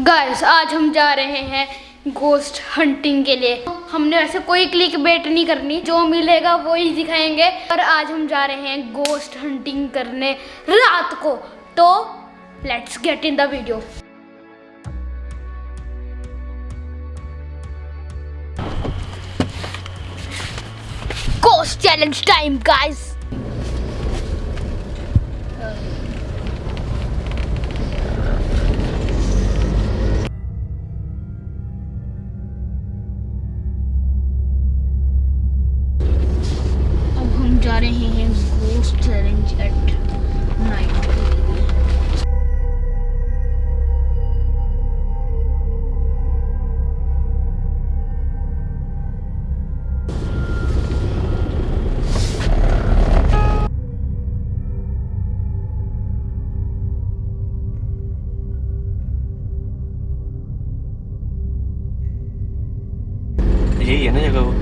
Guys आज हम जा रहे हैं गोस्ट हंटिंग के लिए। हमने वैसे कोई क्लिक बेट नहीं करनी। जो मिलेगा वो ही दिखाएँगे। पर आज हम जा रहे हैं गोस्ट हंटिंग करने रात को। तो let's get in the video ghost challenge time guys जा रहे हैं गोस्ट चैलेंज एट नाइट यही है ना जगह वो?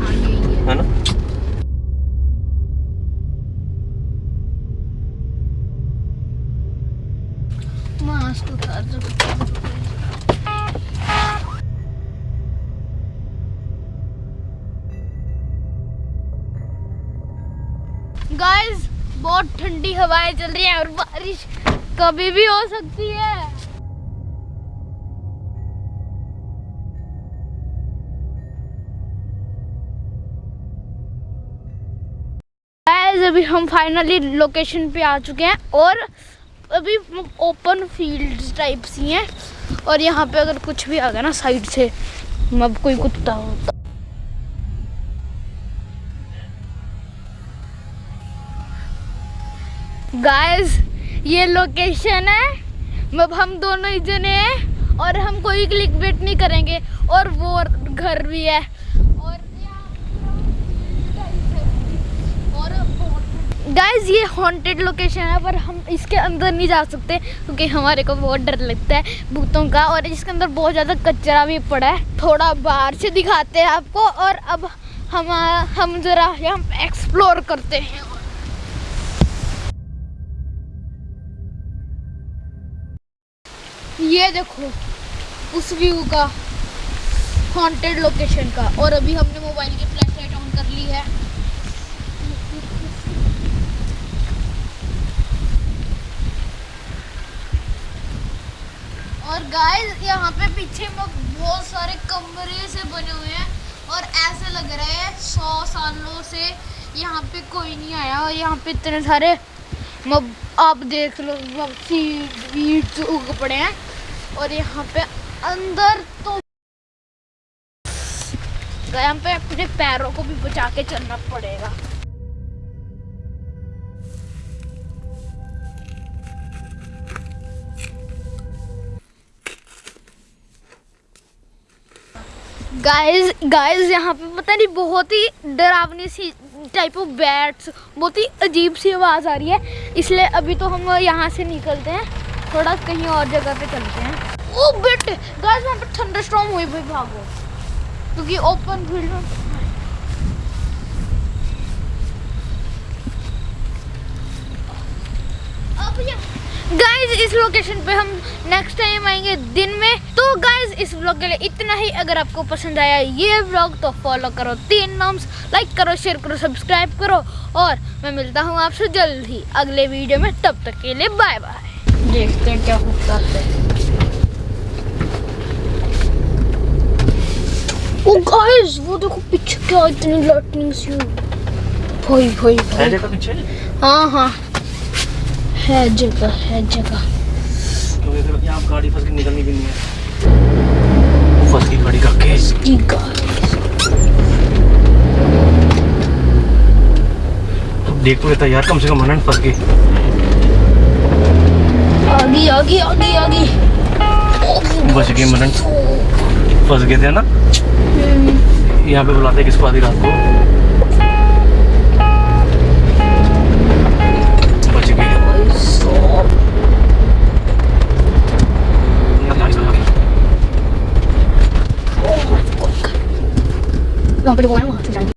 हाँ है। है ना? मास्क उतार गाइस बहुत ठंडी हवाएँ चल रही हैं और बारिश कभी भी हो सकती है। गाइस अभी हम फाइनली लोकेशन पे आ चुके हैं और अभी ओपन फ़ील्ड टाइप सी हैं। और यहाँ पे अगर कुछ भी आ गया ना साइड से अब कोई कुत्ता हो। तो गाइस ये लोकेशन है। अब हम दोनों ही जने हैं और हम कोई क्लिक बेट नहीं करेंगे। और वो घर भी है और और गाइस ये हॉन्टेड लोकेशन है, पर हम इसके अंदर नहीं जा सकते, क्योंकि हमारे को बहुत डर लगता है भूतों का, और इसके अंदर बहुत ज़्यादा कचरा भी पड़ा है। थोड़ा बाहर से दिखाते हैं आपको, और अब हम हम ज़रा हम एक्सप्लोर करते हैं। ये देखो, उस व्यू का हॉन्टेड लोकेशन का, और अभी हमने मोबाइल की फ्लैश लाइट ऑन कर ली है और गाइस यहाँ पे पीछे में बहुत सारे कमरे से बने हुए हैं और ऐसे लग रहे हैं सौ सालों से यहाँ पे कोई नहीं आया और यहाँ पे इतने सारे आप देख लो वीड उग पड़े हैं और यहाँ पे अंदर तो यहाँ पे अपने पैरों को भी बचा के चलना पड़ेगा। गाइस गाइस यहाँ पे पता नहीं, बहुत ही डरावनी सी टाइप ऑफ़ बैट्स बहुत ही अजीब सी आवाज़ आ रही है। इसलिए अभी तो हम यहाँ से निकलते हैं, थोड़ा कहीं और जगह पे चलते हैं। ओ बेटे गाइस वहाँ पे थंडर स्टॉर्म हुई भाई, भागो। क्योंकि ओपन फ़ील्ड में अब गाइस इस लोकेशन पे हम नेक्स्ट टाइम आएँगे दिन में। तो गाइस इस व्लॉग के लिए इतना ही। अगर आपको पसंद आया ये व्लॉग तो फॉलो करो तीन नॉम्स लाइक करो शेयर करो सब्सक्राइब करो। और मैं मिलता हूँ आपसे जल्द ही अगले वीडियो में। तब तक के लिए बाय बाय देखते हैं क्या होता है। ओ गाइस वो देखो पीछे क्या इतनी लाइटनिंग सी भाई भाई भाई। जगह पीछे? हाँ हाँ। है जगह है जगह। फिर यहाँ गाड़ी फंस के निकलनी भी नहीं है वो फंस गई गाड़ी का केस। की गाइस देख तो लेता यार कम से कम मनन फंस गई। आगे आगे आगे आगे। बच गए मनन फंस गए थे ना? यहाँ पे बुलाते किसको आधी रात को? Tidak beli.